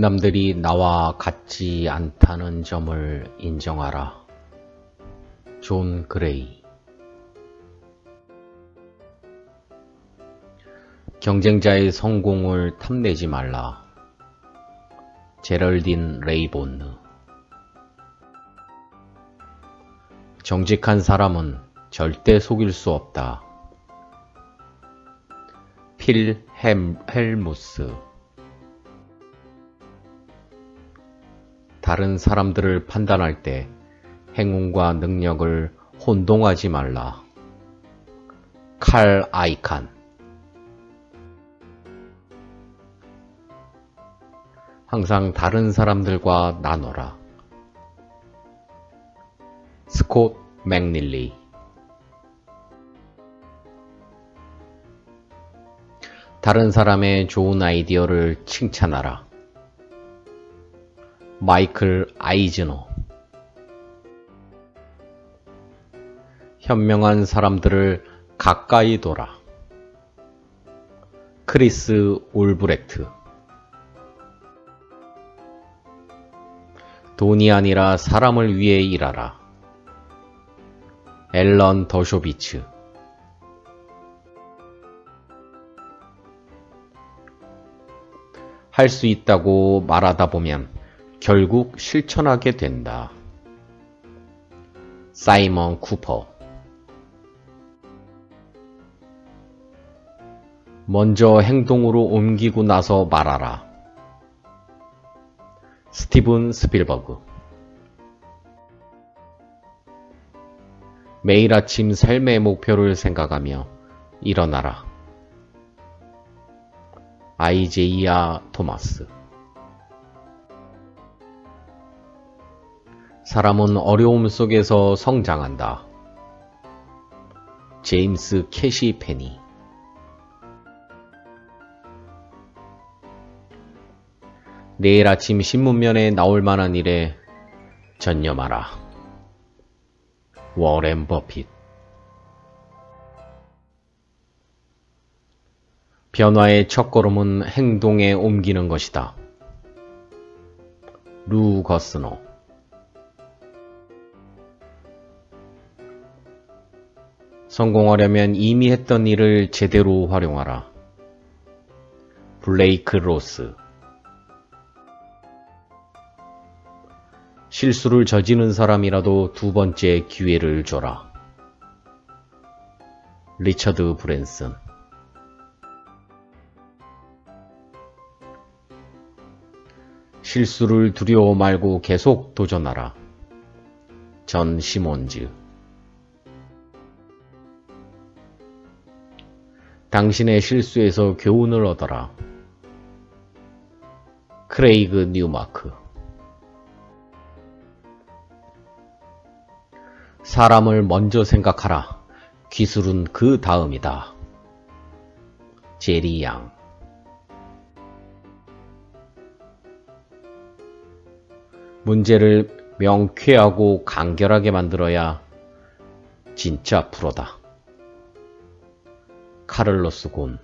남들이 나와 같지 않다는 점을 인정하라. 존 그레이 경쟁자의 성공을 탐내지 말라. 제럴딘 레이본느 정직한 사람은 절대 속일 수 없다. 필 헬, 헬무스 다른 사람들을 판단할 때 행운과 능력을 혼동하지 말라. 칼 아이칸 항상 다른 사람들과 나눠라. 스콧 맥닐리 다른 사람의 좋은 아이디어를 칭찬하라. 마이클 아이즈너 현명한 사람들을 가까이 둬라. 크리스 올브렉트 돈이 아니라 사람을 위해 일하라. 앨런 더쇼비츠 할 수 있다고 말하다 보면 결국 실천하게 된다. 사이먼 쿠퍼 먼저 행동으로 옮기고 나서 말하라. 스티븐 스필버그 매일 아침 삶의 목표를 생각하며 일어나라. 아이제이아 토마스 사람은 어려움 속에서 성장한다. 제임스 캐시 페니 내일 아침 신문면에 나올 만한 일에 전념하라. 워렌 버핏 변화의 첫걸음은 행동에 옮기는 것이다. 루 거스너 성공하려면 이미 했던 일을 제대로 활용하라. 블레이크 로스 실수를 저지른 사람이라도 두 번째 기회를 줘라. 리처드 브랜슨 실수를 두려워 말고 계속 도전하라. 전 시몬즈 당신의 실수에서 교훈을 얻어라. 크레이그 뉴마크 사람을 먼저 생각하라. 기술은 그 다음이다. 제리 양 문제를 명쾌하고 간결하게 만들어야 진짜 프로다. 카를로스 곤